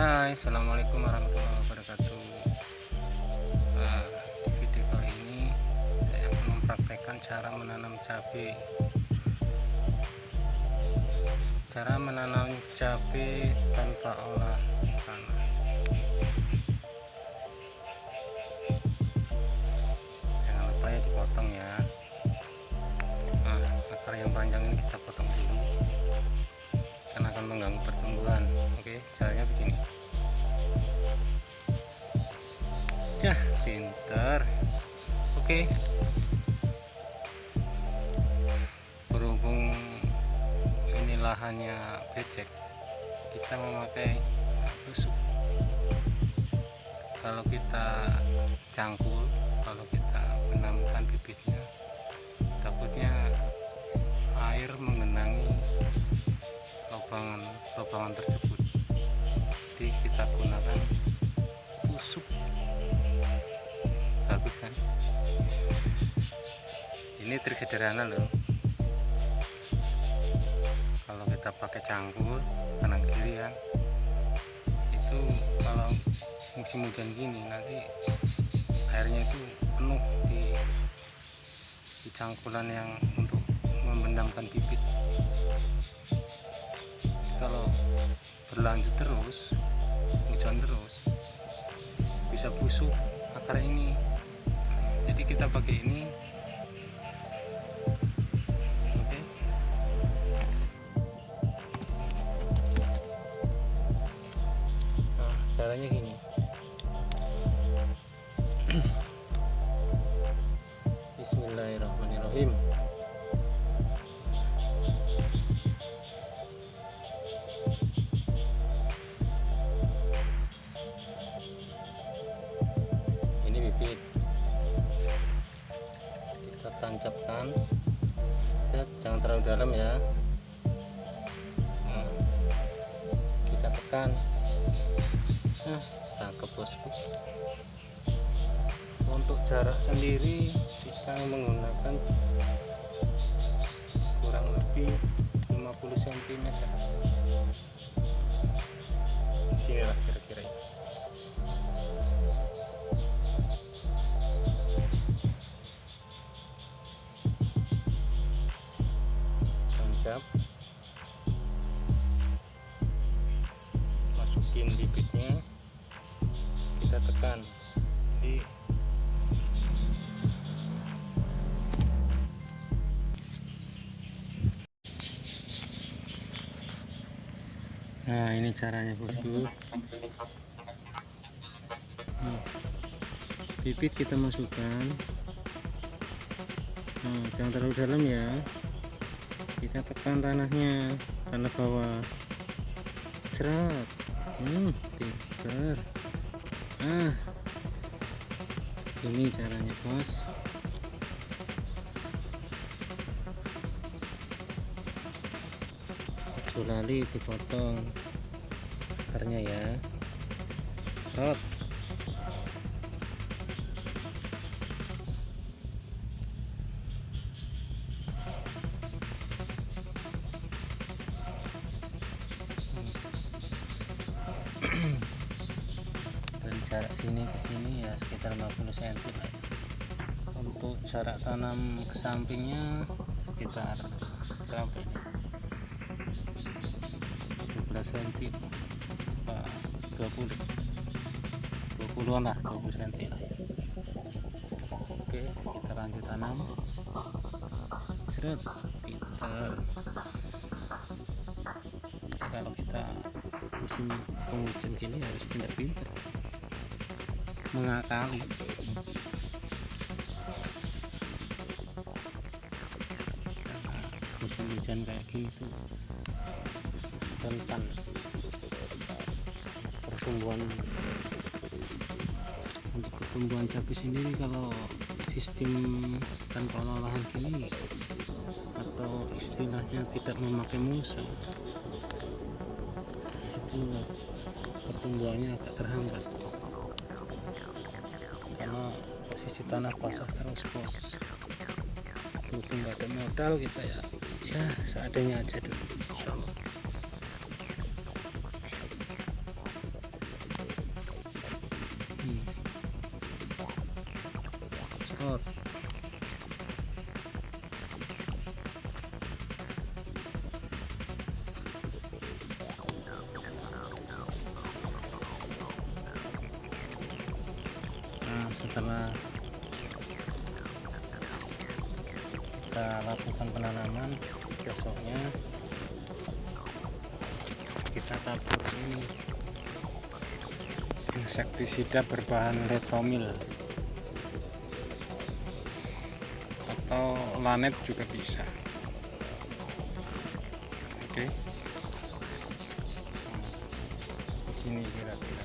Hai Assalamualaikum warahmatullahi wabarakatuh. Nah, di video kali ini saya akan mempraktekkan cara menanam cabai. Cara menanam cabai tanpa olah tanah oke caranya begini. Cah, pinter. Oke. Berhubung ini lahannya becek kita memakai tusuk kalau kita cangkul kalau kita menanamkan bibitnya takutnya air mengenangi lobangan lobangan tersebut tusuk bagus kan? Ini trik sederhana loh. Kalau kita pakai cangkul kanan kiri ya itu kalau musim hujan gini nanti airnya itu penuh di, di cangkulan yang untuk membendamkan bibit. Kalau berlanjut terus hujan terus bisa busuk akar ini. Jadi kita pakai ini. Nah caranya gini. Bismillahirrahmanirrahim terlalu dalam ya. Nah, kita tekan. Nah cakep bosku untuk jarak sendiri kita menggunakan kurang lebih 50 cm sini lah kira-kira nah ini caranya bosku Hmm. bibit kita masukkan. Nah, jangan terlalu dalam ya. Kita tekan tanahnya tanah bawah. Cerat hmm pinter. Ah ini caranya bos lali dipotong. Akarnya ya. Shot. Dari jarak sini ke sini ya sekitar 50 cm untuk jarak tanam ke sampingnya sekitar berapa? ini 12 cm apa 20 20an lah 20 cm lah. Oke kita lanjut tanam. Seret pinter kalau kita musim penghujan gini harus pinter-pinter mengakali. Musim hujan kayak gini tuh rentan pertumbuhan untuk pertumbuhan cabai sendiri kalau sistem tanpa olahan gini atau istilahnya tidak memakai musa itu pertumbuhannya agak terhambat. Karena posisi tanah basah terus bos. Berhubung ada modal kita ya ya seadanya aja dulu insyaallah nah setelah kita lakukan penanaman besoknya kita tabur ini insektisida berbahan retomil. Atau lanet juga bisa. Oke. Begini kira-kira